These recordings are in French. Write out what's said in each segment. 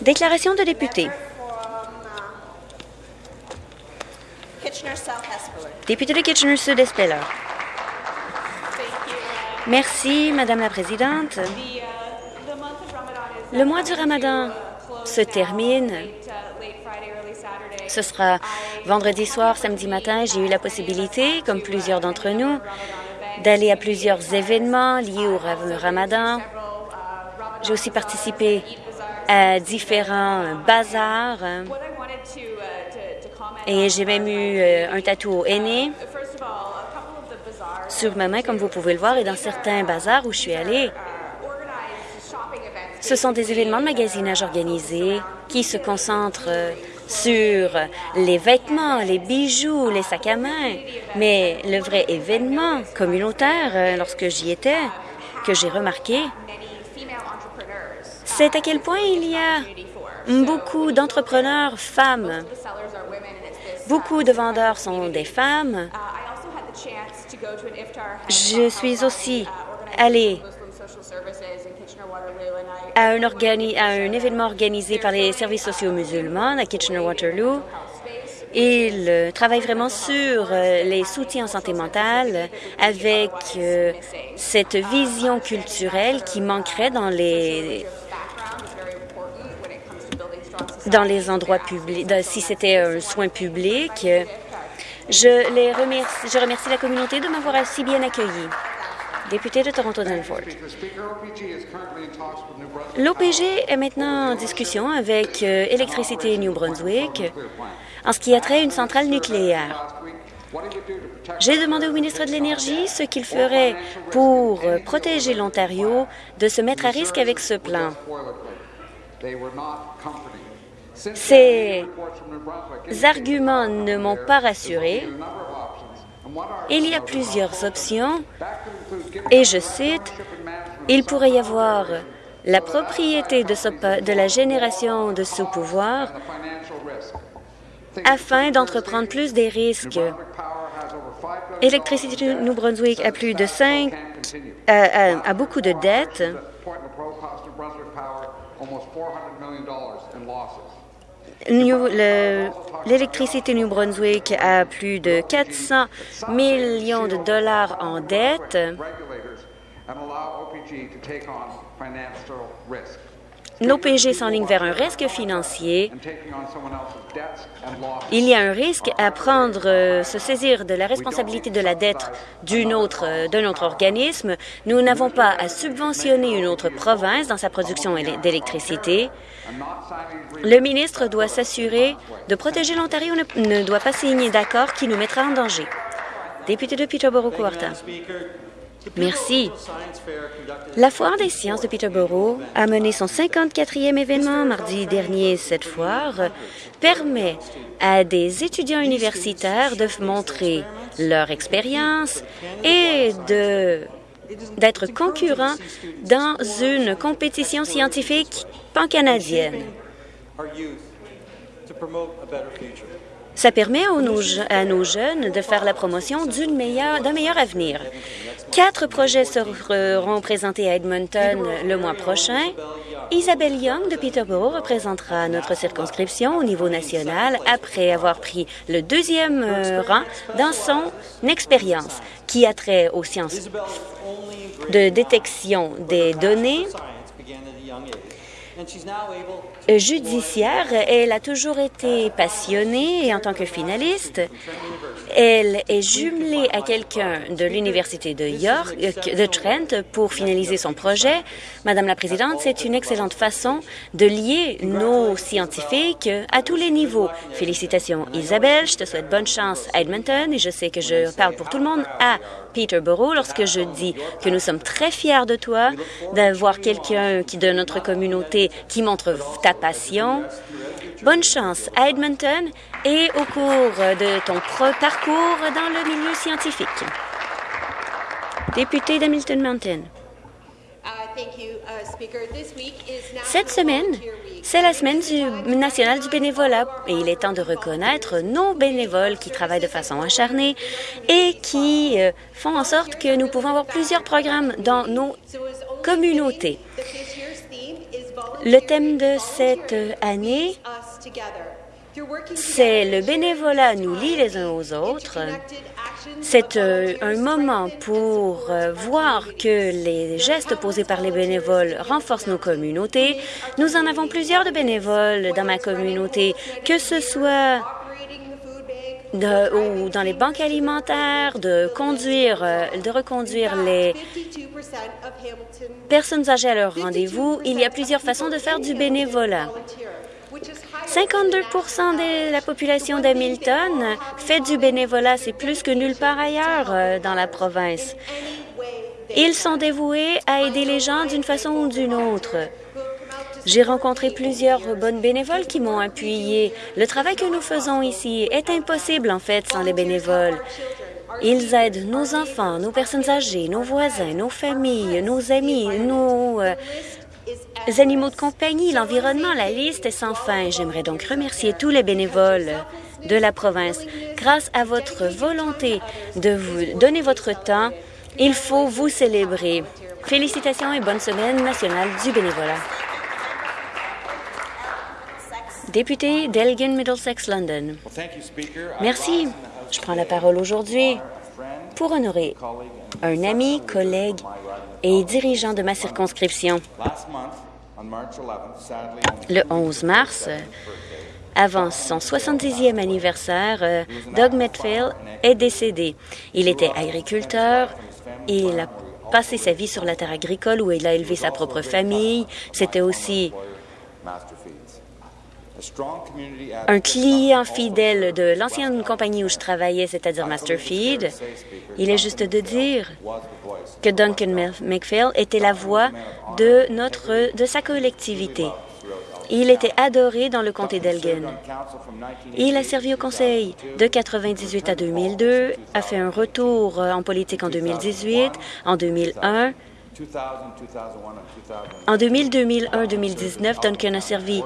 Déclaration de député. Député de Kitchener-Sud-Espeller. Merci, Madame la Présidente. Le mois du Ramadan se termine. Ce sera vendredi soir, samedi matin. J'ai eu la possibilité, comme plusieurs d'entre nous, d'aller à plusieurs événements liés au ramadan. J'ai aussi participé à différents bazars et j'ai même eu euh, un tatou aîné sur ma main, comme vous pouvez le voir, et dans certains bazars où je suis allée. Ce sont des événements de magasinage organisés qui se concentrent euh, sur les vêtements, les bijoux, les sacs à main. Mais le vrai événement communautaire, euh, lorsque j'y étais, que j'ai remarqué, c'est à quel point il y a beaucoup d'entrepreneurs femmes. Beaucoup de vendeurs sont des femmes. Je suis aussi allée à un, événement organisé par les services sociaux musulmans à Kitchener-Waterloo. Il euh, travaille vraiment sur euh, les soutiens en santé mentale avec euh, cette vision culturelle qui manquerait dans les dans les endroits publics, si c'était un soin public. Je, les remercie, je remercie la communauté de m'avoir si bien accueilli. Député de Toronto-Danforth. L'OPG est maintenant en discussion avec euh, Électricité New Brunswick en ce qui a trait à une centrale nucléaire. J'ai demandé au ministre de l'Énergie ce qu'il ferait pour euh, protéger l'Ontario de se mettre à risque avec ce plan. Ces arguments ne m'ont pas rassuré. Il y a plusieurs options et je cite, « Il pourrait y avoir la propriété de, la génération de ce pouvoir afin d'entreprendre plus des risques. Électricité New Brunswick a plus de 5, a beaucoup de dettes L'électricité New Brunswick a plus de 400 millions de dollars en dette. L'OPG s'enligne vers un risque financier. Il y a un risque à prendre, euh, se saisir de la responsabilité de la dette d'un autre, euh, d'un autre organisme. Nous n'avons pas à subventionner une autre province dans sa production d'électricité. Le ministre doit s'assurer de protéger l'Ontario, ne, ne doit pas signer d'accord qui nous mettra en danger. Député de Peterborough-Courtin. Merci. La Foire des sciences de Peterborough a mené son 54e événement mardi dernier. Cette foire permet à des étudiants universitaires de montrer leur expérience et d'être concurrents dans une compétition scientifique pan-canadienne. Ça permet à nos jeunes de faire la promotion d'un meilleur, meilleur avenir. Quatre projets seront présentés à Edmonton le mois prochain. Isabelle Young de Peterborough représentera notre circonscription au niveau national après avoir pris le deuxième euh, rang dans son expérience qui a trait aux sciences de détection des données judiciaire. Elle a toujours été passionnée et en tant que finaliste, elle est jumelée à quelqu'un de l'Université de York, euh, de Trent, pour finaliser son projet. Madame la Présidente, c'est une excellente façon de lier nos scientifiques à tous les niveaux. Félicitations, Isabelle. Je te souhaite bonne chance à Edmonton et je sais que je parle pour tout le monde à Peterborough lorsque je dis que nous sommes très fiers de toi, d'avoir quelqu'un qui de notre communauté qui montre ta passion. Bonne chance à Edmonton et au cours de ton parcours dans le milieu scientifique. Député d'Hamilton Mountain. Cette semaine, c'est la semaine nationale du bénévolat et il est temps de reconnaître nos bénévoles qui travaillent de façon acharnée et qui euh, font en sorte que nous pouvons avoir plusieurs programmes dans nos communauté. Le thème de cette année, c'est le bénévolat nous lie les uns aux autres. C'est euh, un moment pour euh, voir que les gestes posés par les bénévoles renforcent nos communautés. Nous en avons plusieurs de bénévoles dans ma communauté, que ce soit ou dans les banques alimentaires, de conduire, euh, de reconduire les personnes âgées à leur rendez-vous. Il y a plusieurs façons de faire du bénévolat. 52% de la population d'Hamilton fait du bénévolat. C'est plus que nulle part ailleurs euh, dans la province. Ils sont dévoués à aider les gens d'une façon ou d'une autre. J'ai rencontré plusieurs bonnes bénévoles qui m'ont appuyé. Le travail que nous faisons ici est impossible, en fait, sans les bénévoles. Ils aident nos enfants, nos personnes âgées, nos voisins, nos familles, nos amis, nos euh, animaux de compagnie, l'environnement. La liste est sans fin. J'aimerais donc remercier tous les bénévoles de la province. Grâce à votre volonté de vous donner votre temps, il faut vous célébrer. Félicitations et bonne semaine nationale du bénévolat. Député d'Elgin Middlesex London. Merci. Je prends la parole aujourd'hui pour honorer un ami, collègue et dirigeant de ma circonscription. Le 11 mars, avant son 70e anniversaire, euh, Doug Metfield est décédé. Il était agriculteur il a passé sa vie sur la terre agricole où il a élevé sa propre famille. C'était aussi un client fidèle de l'ancienne compagnie où je travaillais, c'est-à-dire Masterfeed. Il est juste de dire que Duncan McPhail était la voix de, notre, de sa collectivité. Il était adoré dans le comté d'Elgin. Il a servi au conseil de 1998 à 2002, a fait un retour en politique en 2018, en 2001. En 2000, 2001, 2019, Duncan a servi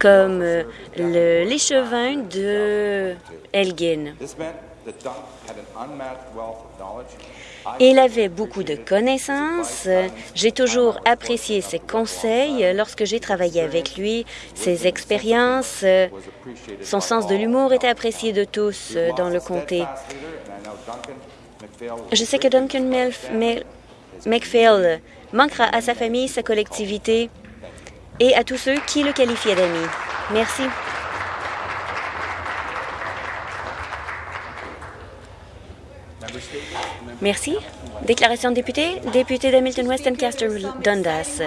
comme euh, l'échevin de Elgin. Il avait beaucoup de connaissances. J'ai toujours apprécié ses conseils lorsque j'ai travaillé avec lui. Ses expériences, son sens de l'humour était apprécié de tous dans le comté. Je sais que Duncan McPhail manquera à sa famille, sa collectivité et à tous ceux qui le qualifiaient d'ami. Merci. Merci. Déclaration de député. Député d'Hamilton West Castor Dundas.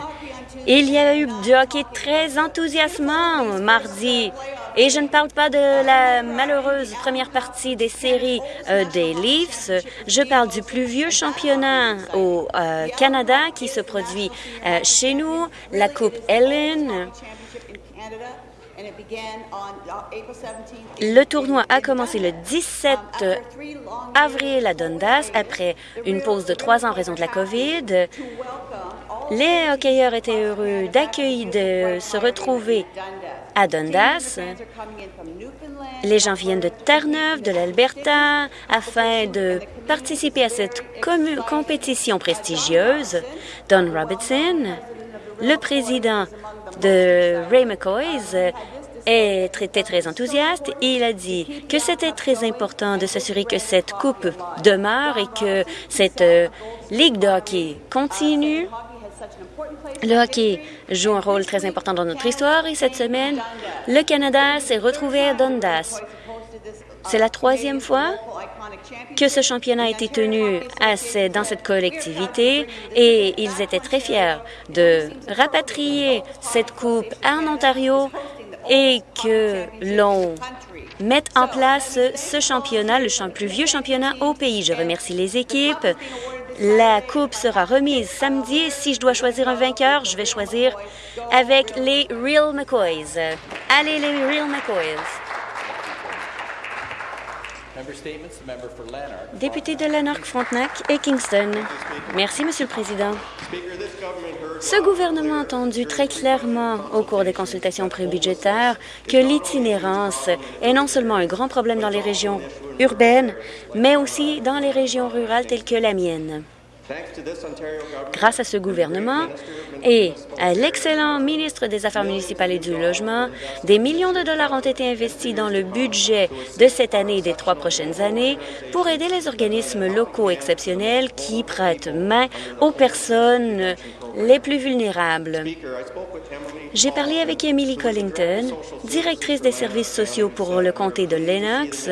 Il y a eu du hockey très enthousiasmant mardi. Et je ne parle pas de la malheureuse première partie des séries euh, des Leafs. Je parle du plus vieux championnat au euh, Canada qui se produit euh, chez nous, la Coupe Ellen. Le tournoi a commencé le 17 avril à Dundas après une pause de trois ans en raison de la COVID. Les hockeyeurs étaient heureux d'accueillir, de se retrouver à Dundas. Les gens viennent de Terre-Neuve, de l'Alberta, afin de participer à cette compétition prestigieuse. Don Robertson, le président de Ray McCoy's, était très enthousiaste. Il a dit que c'était très important de s'assurer que cette coupe demeure et que cette euh, ligue de hockey continue le hockey joue un rôle très important dans notre histoire et cette semaine, le Canada s'est retrouvé à Dundas. C'est la troisième fois que ce championnat a été tenu dans cette collectivité et ils étaient très fiers de rapatrier cette coupe en Ontario et que l'on mette en place ce championnat, le plus vieux championnat au pays. Je remercie les équipes, la coupe sera remise samedi. Si je dois choisir un vainqueur, je vais choisir avec les Real McCoys. Allez, les Real McCoys. Député de Lanark, Frontenac et Kingston. Merci, Monsieur le Président. Ce gouvernement a entendu très clairement au cours des consultations prébudgétaires que l'itinérance est non seulement un grand problème dans les régions urbaines, mais aussi dans les régions rurales telles que la mienne. Grâce à ce gouvernement et à l'excellent ministre des Affaires municipales et du Logement, des millions de dollars ont été investis dans le budget de cette année et des trois prochaines années pour aider les organismes locaux exceptionnels qui prêtent main aux personnes les plus vulnérables. J'ai parlé avec Emily Collington, directrice des services sociaux pour le comté de Lennox,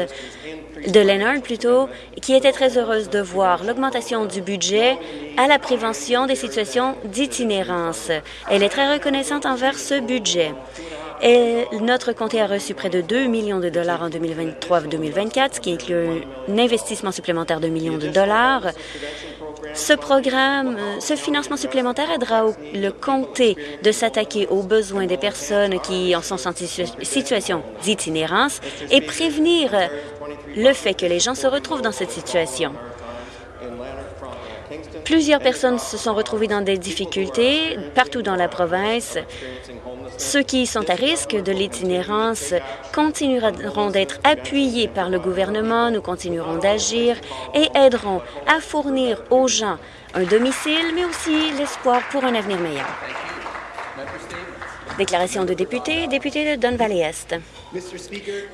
de Leonard plutôt, qui était très heureuse de voir l'augmentation du budget à la prévention des situations d'itinérance. Elle est très reconnaissante envers ce budget. Et notre comté a reçu près de 2 millions de dollars en 2023-2024, ce qui inclut un investissement supplémentaire de millions de dollars. Ce programme, ce financement supplémentaire aidera le comté de s'attaquer aux besoins des personnes qui en sont en situation d'itinérance et prévenir le fait que les gens se retrouvent dans cette situation. Plusieurs personnes se sont retrouvées dans des difficultés partout dans la province. Ceux qui sont à risque de l'itinérance continueront d'être appuyés par le gouvernement, nous continuerons d'agir et aiderons à fournir aux gens un domicile, mais aussi l'espoir pour un avenir meilleur. Déclaration de député, député de Don Valley Est.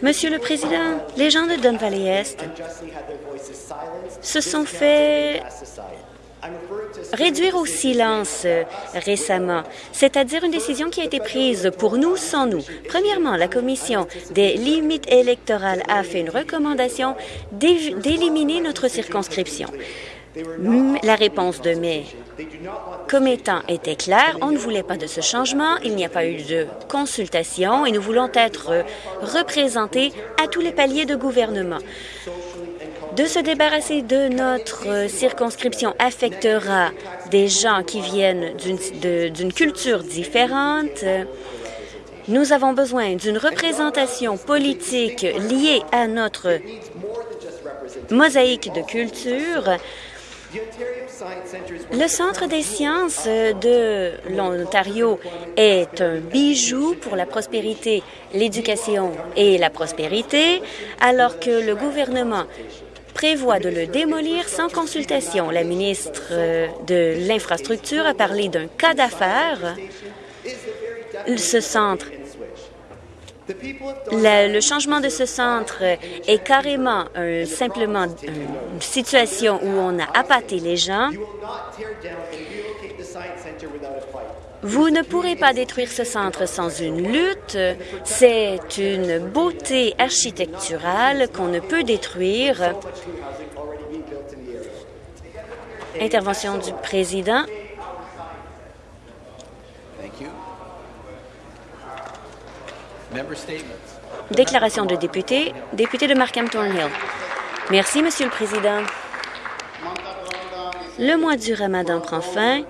Monsieur le Président, les gens de Don Valley Est se sont fait réduire au silence euh, récemment, c'est-à-dire une décision qui a été prise pour nous sans nous. Premièrement, la Commission des limites électorales a fait une recommandation d'éliminer notre circonscription. La réponse de mes commettants était claire. On ne voulait pas de ce changement. Il n'y a pas eu de consultation et nous voulons être représentés à tous les paliers de gouvernement. De se débarrasser de notre circonscription affectera des gens qui viennent d'une culture différente. Nous avons besoin d'une représentation politique liée à notre mosaïque de culture le Centre des sciences de l'Ontario est un bijou pour la prospérité, l'éducation et la prospérité, alors que le gouvernement prévoit de le démolir sans consultation. La ministre de l'Infrastructure a parlé d'un cas d'affaires. Ce centre le, changement de ce centre est carrément simplement une situation où on a appâté les gens. Vous ne pourrez pas détruire ce centre sans une lutte. C'est une beauté architecturale qu'on ne peut détruire. Intervention du président. Déclaration de député, député de Markham Thornhill. Merci, Monsieur le Président. Le mois du Ramadan prend fin.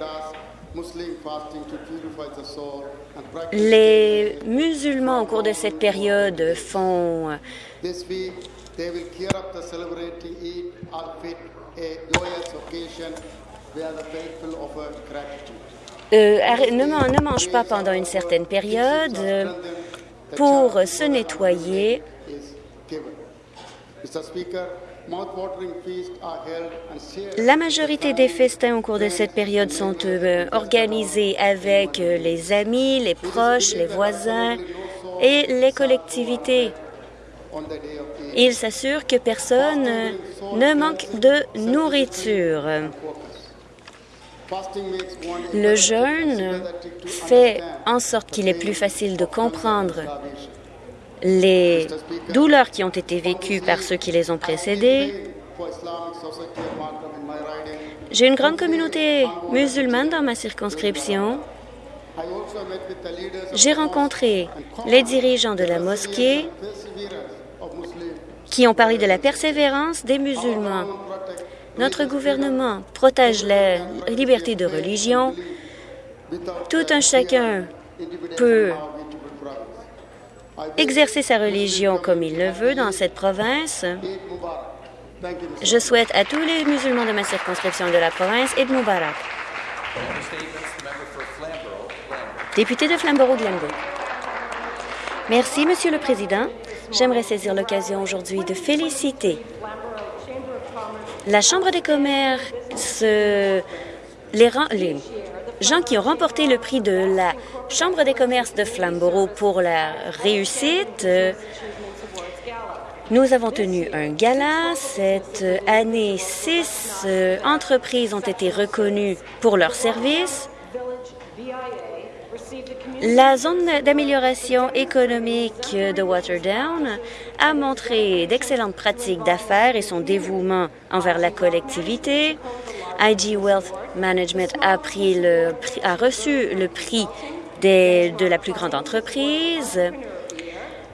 Les musulmans, au cours de cette période, font euh, ne, ne mange pas pendant une certaine période pour se nettoyer. La majorité des festins au cours de cette période sont euh, organisés avec euh, les amis, les proches, les voisins et les collectivités. Ils s'assurent que personne euh, ne manque de nourriture. Le jeûne fait en sorte qu'il est plus facile de comprendre les douleurs qui ont été vécues par ceux qui les ont précédés. J'ai une grande communauté musulmane dans ma circonscription. J'ai rencontré les dirigeants de la mosquée qui ont parlé de la persévérance des musulmans notre gouvernement protège la liberté de religion. Tout un chacun peut exercer sa religion comme il le veut dans cette province. Je souhaite à tous les musulmans de ma circonscription de la province et de Mubarak. Député de Flamborough-Glenbourg. Merci, Monsieur le Président. J'aimerais saisir l'occasion aujourd'hui de féliciter la Chambre des commerces ce, les, les gens qui ont remporté le prix de la Chambre des commerces de Flamborough pour la réussite. Nous avons tenu un gala. Cette année, six euh, entreprises ont été reconnues pour leurs services. La zone d'amélioration économique de Waterdown a montré d'excellentes pratiques d'affaires et son dévouement envers la collectivité. IG Wealth Management a, reçu le prix de la plus grande entreprise.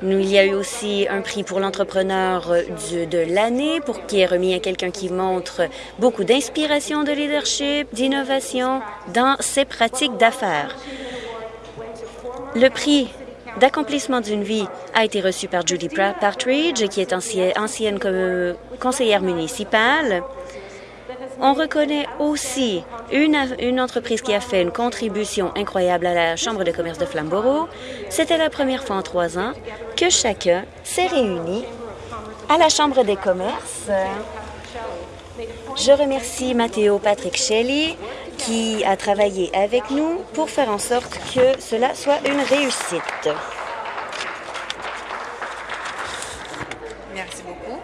Il y a eu aussi un prix pour l'entrepreneur de l'année, qui est remis à quelqu'un qui montre beaucoup d'inspiration, de leadership, d'innovation dans ses pratiques d'affaires. Le prix d'accomplissement d'une vie a été reçu par Judy Partridge, qui est ancienne conseillère municipale. On reconnaît aussi une, une, entreprise qui a fait une contribution incroyable à la Chambre de commerce de Flamborough. C'était la première fois en trois ans que chacun s'est réuni à la Chambre des commerces. Je remercie Matteo Patrick Shelley qui a travaillé avec nous pour faire en sorte que cela soit une réussite. Merci beaucoup.